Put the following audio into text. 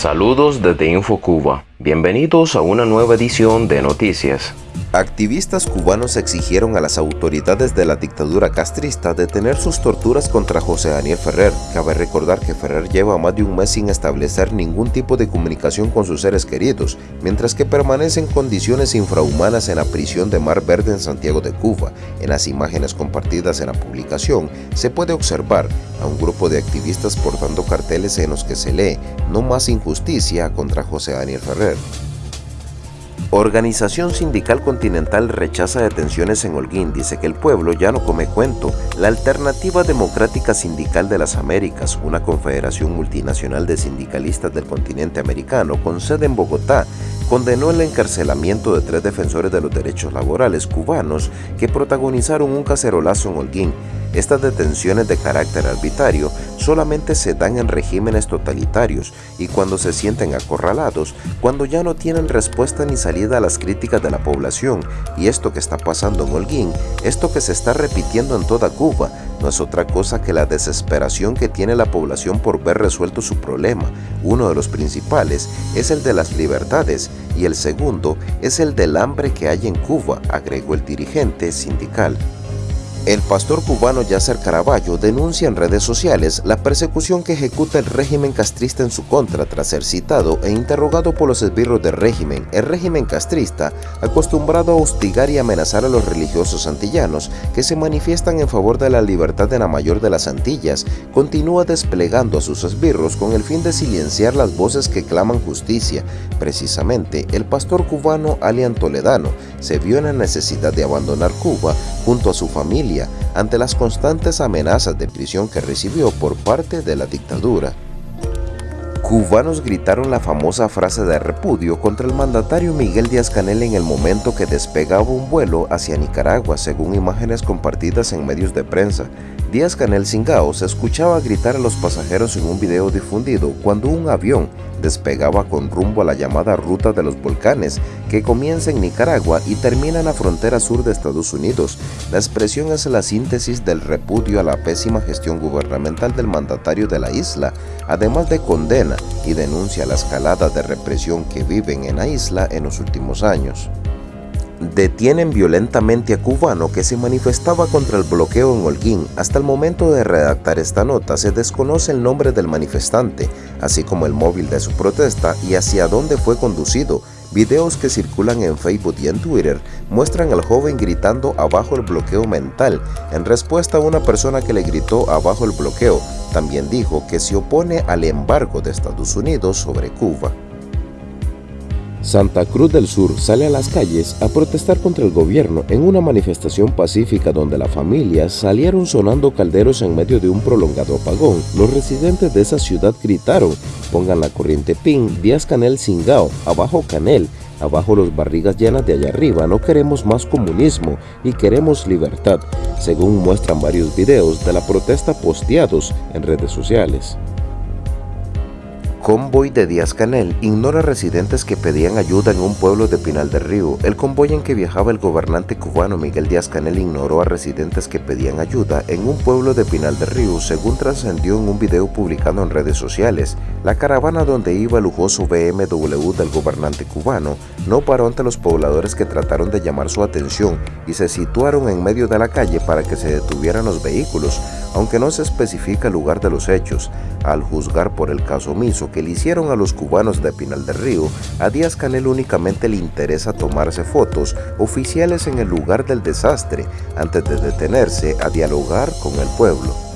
Saludos desde InfoCuba. Bienvenidos a una nueva edición de Noticias. Activistas cubanos exigieron a las autoridades de la dictadura castrista detener sus torturas contra José Daniel Ferrer. Cabe recordar que Ferrer lleva más de un mes sin establecer ningún tipo de comunicación con sus seres queridos, mientras que permanece en condiciones infrahumanas en la prisión de Mar Verde en Santiago de Cuba. En las imágenes compartidas en la publicación se puede observar a un grupo de activistas portando carteles en los que se lee «No más injusticia contra José Daniel Ferrer». Organización Sindical Continental rechaza detenciones en Holguín, dice que el pueblo ya no come cuento. La Alternativa Democrática Sindical de las Américas, una confederación multinacional de sindicalistas del continente americano con sede en Bogotá, condenó el encarcelamiento de tres defensores de los derechos laborales cubanos que protagonizaron un cacerolazo en Holguín. Estas detenciones de carácter arbitrario solamente se dan en regímenes totalitarios y cuando se sienten acorralados, cuando ya no tienen respuesta ni salida a las críticas de la población. Y esto que está pasando en Holguín, esto que se está repitiendo en toda Cuba, no es otra cosa que la desesperación que tiene la población por ver resuelto su problema. Uno de los principales es el de las libertades y el segundo es el del hambre que hay en Cuba, agregó el dirigente sindical. El pastor cubano Yasser Caraballo denuncia en redes sociales la persecución que ejecuta el régimen castrista en su contra tras ser citado e interrogado por los esbirros del régimen. El régimen castrista, acostumbrado a hostigar y amenazar a los religiosos antillanos que se manifiestan en favor de la libertad de la mayor de las Antillas, continúa desplegando a sus esbirros con el fin de silenciar las voces que claman justicia. Precisamente, el pastor cubano Alian Toledano se vio en la necesidad de abandonar Cuba junto a su familia ante las constantes amenazas de prisión que recibió por parte de la dictadura. Cubanos gritaron la famosa frase de repudio contra el mandatario Miguel Díaz-Canel en el momento que despegaba un vuelo hacia Nicaragua, según imágenes compartidas en medios de prensa. Díaz-Canel Singao se escuchaba gritar a los pasajeros en un video difundido cuando un avión despegaba con rumbo a la llamada Ruta de los Volcanes, que comienza en Nicaragua y termina en la frontera sur de Estados Unidos. La expresión es la síntesis del repudio a la pésima gestión gubernamental del mandatario de la isla, además de condena y denuncia la escalada de represión que viven en la isla en los últimos años detienen violentamente a cubano que se manifestaba contra el bloqueo en Holguín. Hasta el momento de redactar esta nota se desconoce el nombre del manifestante, así como el móvil de su protesta y hacia dónde fue conducido. Videos que circulan en Facebook y en Twitter muestran al joven gritando abajo el bloqueo mental en respuesta a una persona que le gritó abajo el bloqueo. También dijo que se opone al embargo de Estados Unidos sobre Cuba. Santa Cruz del Sur sale a las calles a protestar contra el gobierno en una manifestación pacífica donde las familias salieron sonando calderos en medio de un prolongado apagón. Los residentes de esa ciudad gritaron, pongan la corriente PIN, Díaz Canel Singao, abajo Canel, abajo los barrigas llenas de allá arriba, no queremos más comunismo y queremos libertad, según muestran varios videos de la protesta posteados en redes sociales. Convoy de Díaz Canel ignora residentes que pedían ayuda en un pueblo de Pinal del Río. El convoy en que viajaba el gobernante cubano Miguel Díaz Canel ignoró a residentes que pedían ayuda en un pueblo de Pinal del Río, según trascendió en un video publicado en redes sociales. La caravana donde iba el lujoso BMW del gobernante cubano no paró ante los pobladores que trataron de llamar su atención y se situaron en medio de la calle para que se detuvieran los vehículos, aunque no se especifica el lugar de los hechos. Al juzgar por el caso omiso que le hicieron a los cubanos de Pinal del Río, a Díaz Canel únicamente le interesa tomarse fotos oficiales en el lugar del desastre antes de detenerse a dialogar con el pueblo.